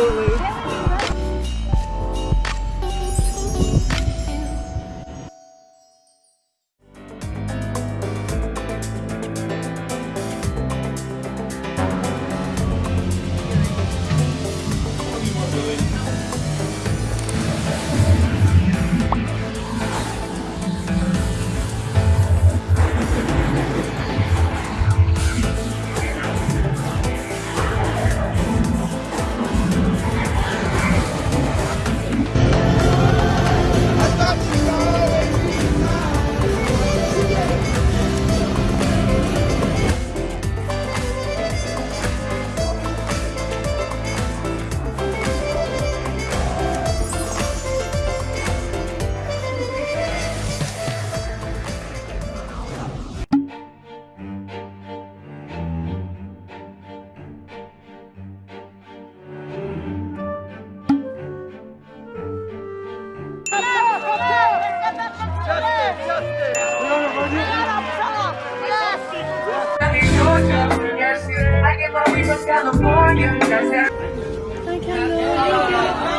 absolutely. Hi, Kendall.